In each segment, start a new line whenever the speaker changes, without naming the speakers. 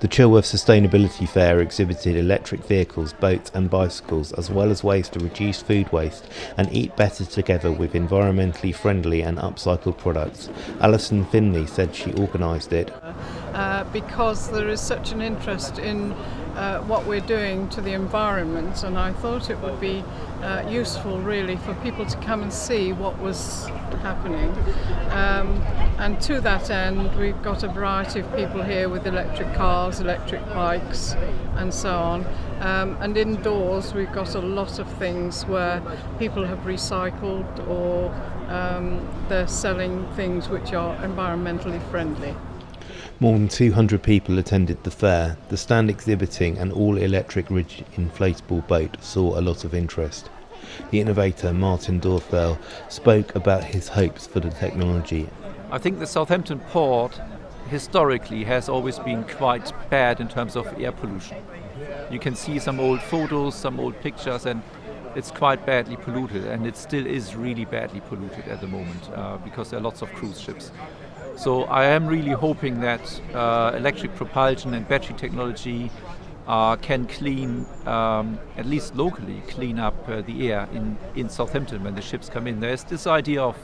The Chilworth Sustainability Fair exhibited electric vehicles, boats and bicycles, as well as ways to reduce food waste and eat better together with environmentally friendly and upcycled products. Alison Finley said she organised it.
Uh, because there is such an interest in uh, what we're doing to the environment and I thought it would be uh, useful really for people to come and see what was happening um, and to that end we've got a variety of people here with electric cars, electric bikes and so on um, and indoors we've got a lot of things where people have recycled or um, they're selling things which are environmentally friendly.
More than 200 people attended the fair. The stand exhibiting an all-electric rigid inflatable boat saw a lot of interest. The innovator Martin Dorfell spoke about his hopes for the technology.
I think the Southampton port historically has always been quite bad in terms of air pollution. You can see some old photos, some old pictures and it's quite badly polluted and it still is really badly polluted at the moment uh, because there are lots of cruise ships. So I am really hoping that uh, electric propulsion and battery technology uh, can clean, um, at least locally, clean up uh, the air in, in Southampton when the ships come in. There's this idea of,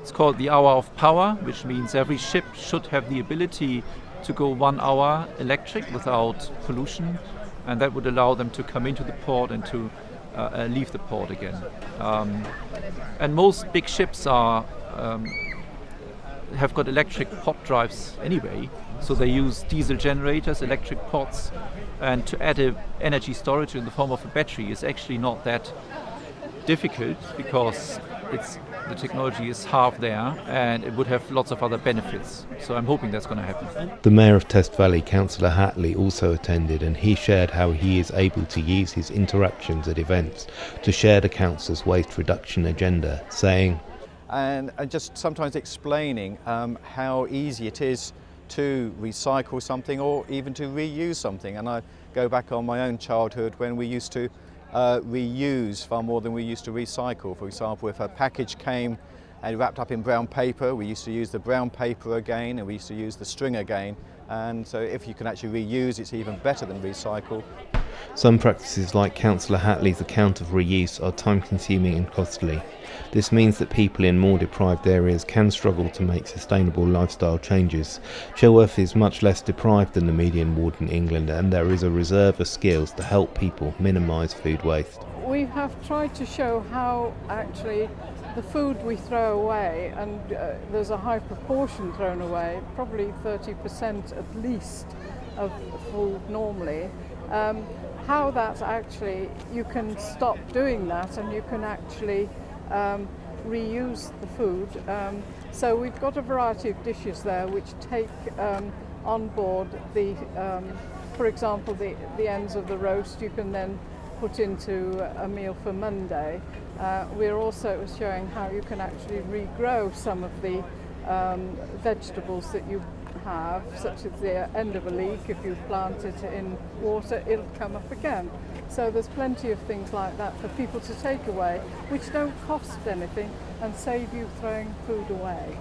it's called the hour of power, which means every ship should have the ability to go one hour electric without pollution, and that would allow them to come into the port and to uh, uh leave the port again. Um, and most big ships are um, have got electric pod drives anyway, so they use diesel generators, electric pods, and to add a energy storage in the form of a battery is actually not that difficult because it's the technology is half there and it would have lots of other benefits. So I'm hoping that's going to happen.
The Mayor of Test Valley, Councillor Hatley, also attended and he shared how he is able to use his interactions at events to share the Council's waste reduction agenda, saying,
and, and just sometimes explaining um, how easy it is to recycle something or even to reuse something. And I go back on my own childhood when we used to uh, reuse far more than we used to recycle. For example, if a package came and wrapped up in brown paper, we used to use the brown paper again and we used to use the string again. And so if you can actually reuse, it's even better than recycle.
Some practices like Councillor Hatley's account of reuse are time consuming and costly. This means that people in more deprived areas can struggle to make sustainable lifestyle changes. Chilworth is much less deprived than the median ward in England and there is a reserve of skills to help people minimise food waste.
We have tried to show how actually the food we throw away, and uh, there's a high proportion thrown away, probably 30% at least of food normally, um, how that actually, you can stop doing that and you can actually um, reuse the food. Um, so we've got a variety of dishes there which take um, on board the, um, for example, the, the ends of the roast you can then put into a meal for Monday. Uh, we're also showing how you can actually regrow some of the um, vegetables that you have, such as the end of a leek, if you plant it in water, it'll come up again. So there's plenty of things like that for people to take away, which don't cost anything and save you throwing food away.